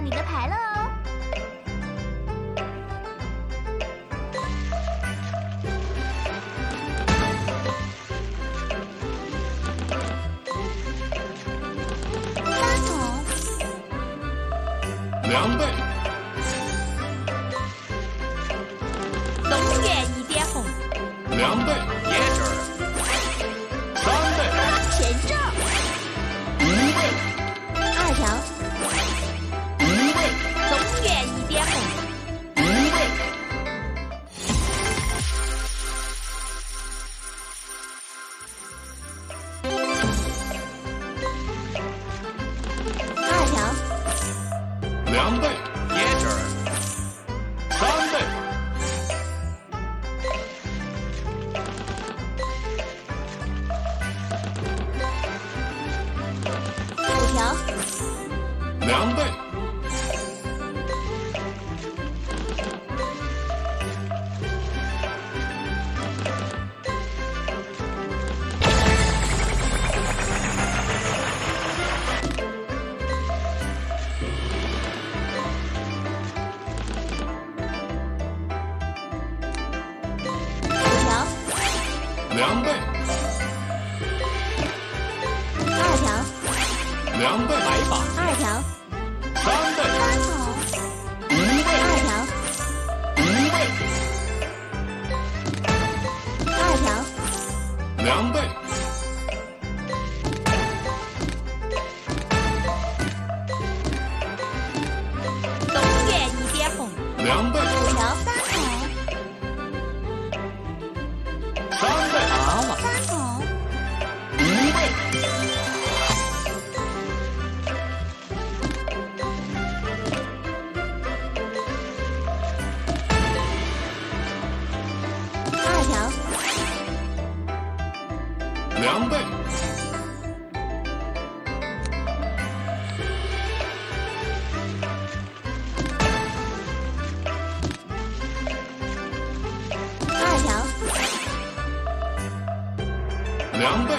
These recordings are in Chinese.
你的牌了。两倍，二条，两倍，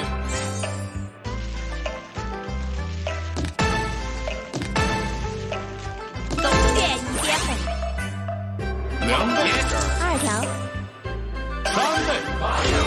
多远一点？倍，两倍，二条，三倍。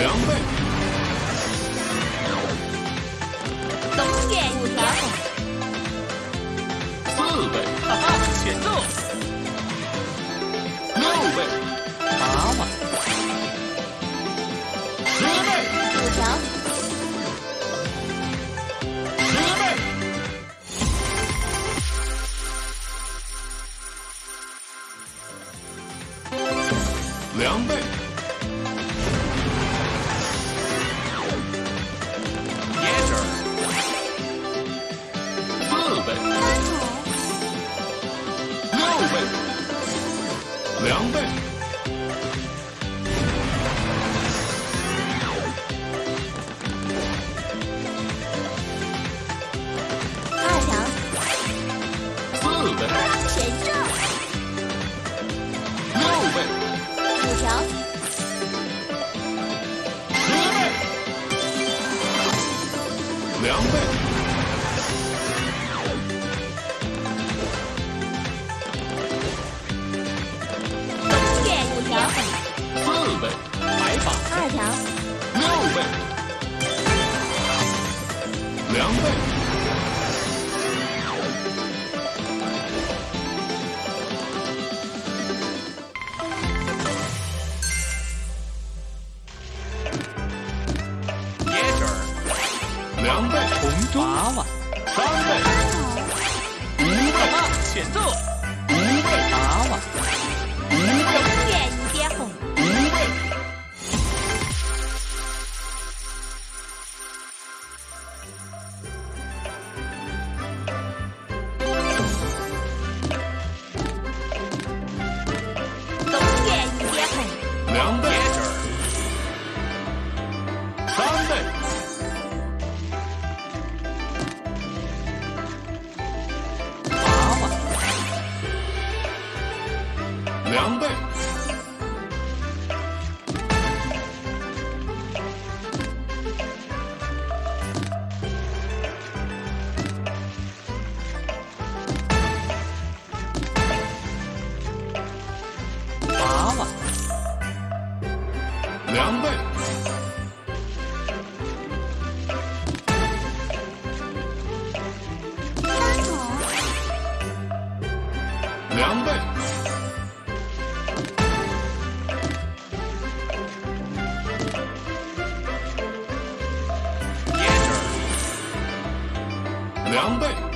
两倍。两倍，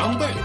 两倍，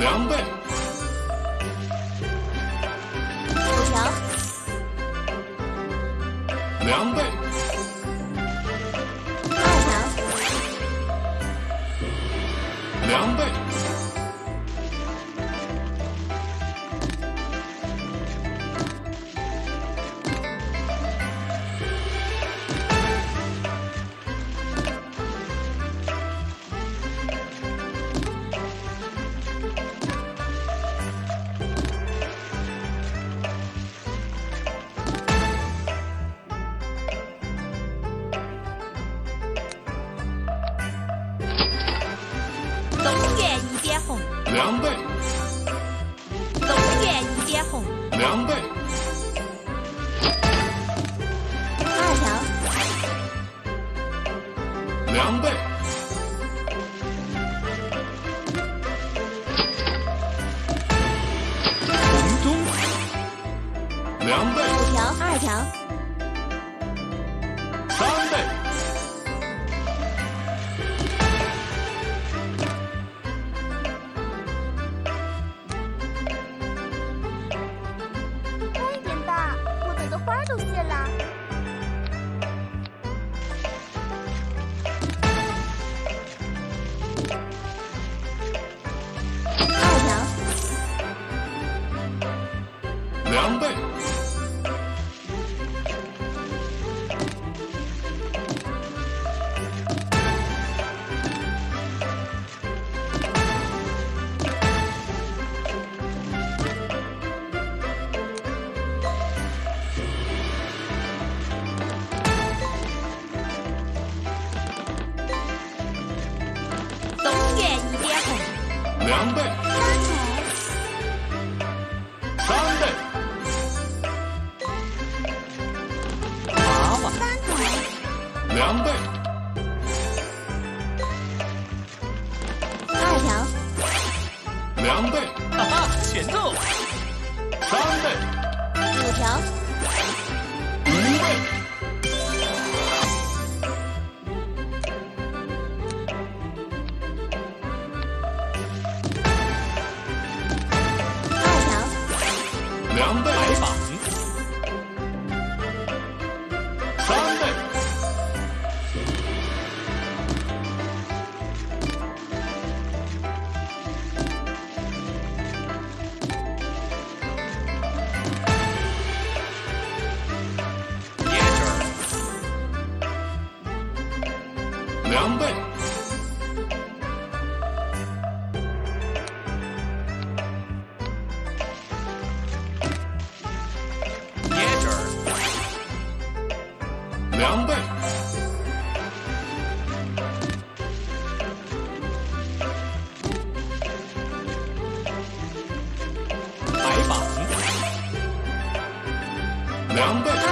两倍，五条二条。两倍，二条，两倍，哈哈，前奏，三倍，五条，一倍。白板，两倍。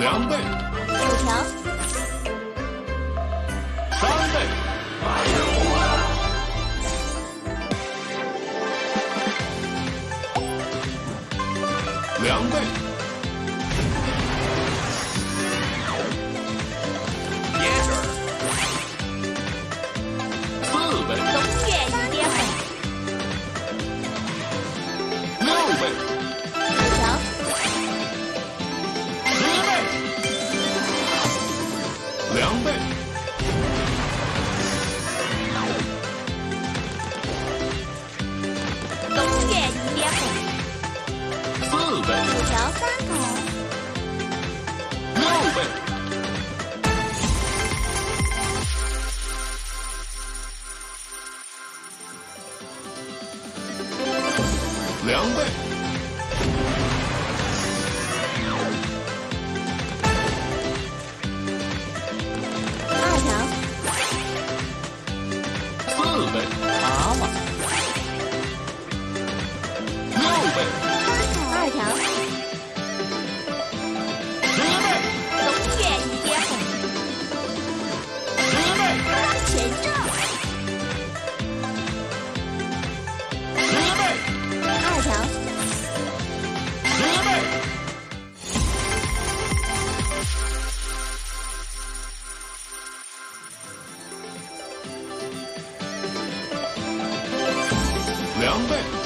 两倍。两倍，